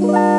Bye.